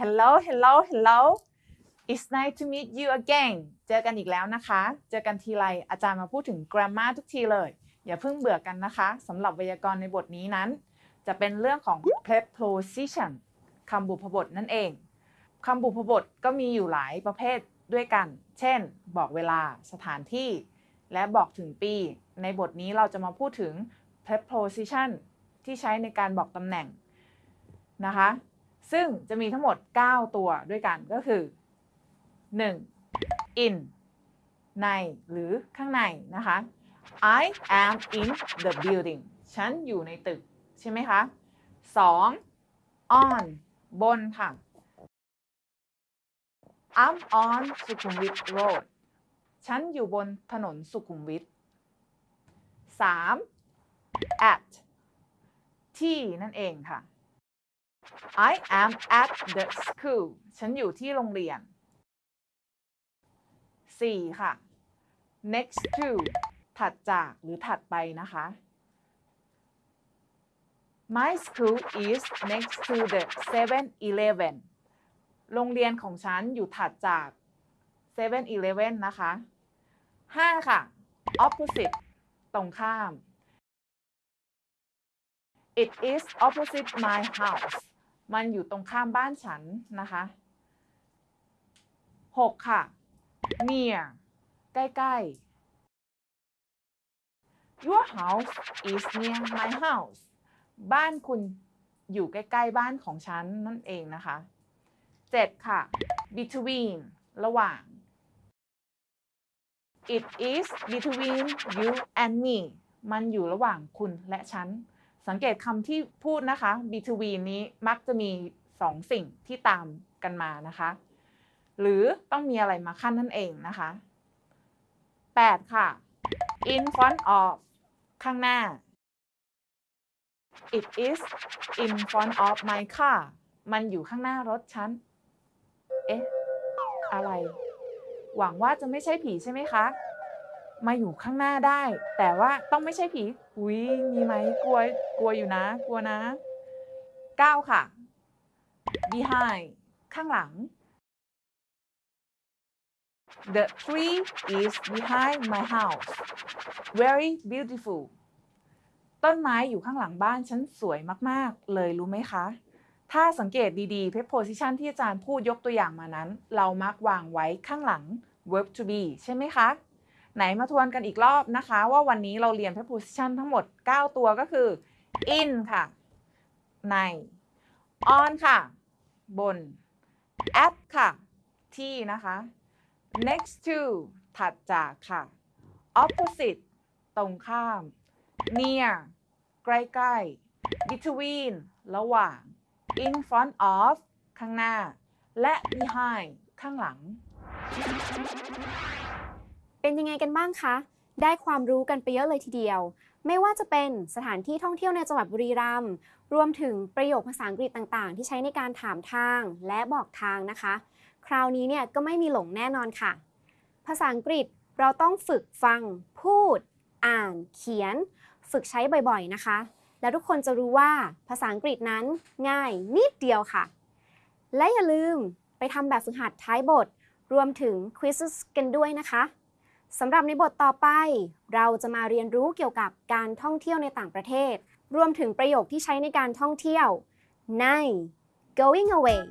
Hello Hello Hello It's nice to meet you again เจอกันอีกแล้วนะคะ เจอกันทีไรอาจารย์มาพูดถึง grammar ทุกทีเลย อย่าเพิ่งเบื่อกันนะคะสำหรับไวยากรณ์ในบทนี้นั้น จะเป็นเรื่องของ preposition คำบุพบทนั่นเองคำบุพบทก็มีอยู่หลายประเภทด้วยกัน เช่น บอกเวลาสถานที่ และบอกถึงปี ในบทนี้เราจะมาพูดถึง preposition ที่ใช้ในการบอกตำแหน่งนะคะ ซึ่งจะมีทั้งหมด 9 ตัวด้วยกันก็คือ 1. in ในหรือข้างในนะคะ I am in the building ฉันอยู่ในตึก ใช่ไหมคะ 2. on บนค่ะ I'm on สุขุมวิท road ฉันอยู่บนถนนสุขุมวิท 3. at ที่นั่นเองค่ะ I am at the school ฉันอยู่ที่โรงเรียน 4. ค่ะ next to ถัดจากหรือถัดไปนะคะ My school is next to the 7-Eleven โรงเรียนของฉันอยู่ถัดจาก 7-Eleven นะคะ 5. ค่ะ opposite ตรงข้าม It is opposite my house มันอยู่ตรงข้ามบ้านฉันนะคะ 6. ค่ะ near ใกล้ๆ Your house is near my house บ้านคุณอยู่ใกล้ๆบ้านของฉันนั่นเองนะคะ 7. ค่ะ between ระหว่าง It is between you and me มันอยู่ระหว่างคุณและฉัน สังเกตคำที่พูดนะคะ between นี้มักจะมีสองสิ่งที่ตามกันมานะคะ หรือต้องมีอะไรมาขั้นนั่นเองนะคะ 8. ค่ะ in front of ข้างหน้า It is in front of my car มันอยู่ข้างหน้ารถฉัน เอ๊ะ อะไร หวังว่าจะไม่ใช่ผีใช่ไหมคะ มาอยู่ข้างหน้าได้ แต่ว่าต้องไม่ใช่ผีอุ้ยมีไหมกลัวกลัวอยู่นะ กลัวนะ9ค่ะ behind ข้างหลัง The tree is behind my house very beautiful ต้นไม้อยู่ข้างหลังบ้านฉันสวยมาก ๆ เลยรู้ไหมคะ ถ้าสังเกตดีๆ preposition ที่อาจารย์พูดยกตัวอย่างมานั้น เรามักวางไว้ข้างหลัง verb to be ใช่ไหมคะ ไหนมาทวนกันอีกรอบนะคะ ว่าวันนี้เราเรียน preposition ทั้งหมด 9 ตัวก็คือ in ค่ะ ใน on ค่ะ บน at ค่ะ ที่นะคะ next to ถัดจากค่ะ opposite ตรงข้าม near ใกล้ๆ between ระหว่าง in front of ข้างหน้า และ behind ข้างหลัง เป็นยังไงกันบ้างคะ ได้ความรู้กันไปเยอะเลยทีเดียว ไม่ว่าจะเป็นสถานที่ท่องเที่ยวในจังหวัดบุรีรัมย์ รวมถึงประโยคภาษาอังกฤษต่างๆ ที่ใช้ในการถามทางและบอกทางนะคะ คราวนี้เนี่ยก็ไม่มีหลงแน่นอนค่ะ ภาษาอังกฤษเราต้องฝึกฟัง พูด อ่าน เขียน ฝึกใช้บ่อยๆนะคะ แล้วทุกคนจะรู้ว่าภาษาอังกฤษนั้นง่ายนิดเดียวค่ะ และอย่าลืมไปทำแบบฝึกหัดท้ายบท รวมถึง quiz กันด้วยนะคะ สำหรับในบทต่อไป เราจะมาเรียนรู้เกี่ยวกับการท่องเที่ยวในต่างประเทศ รวมถึงประโยคที่ใช้ในการท่องเที่ยวใน going away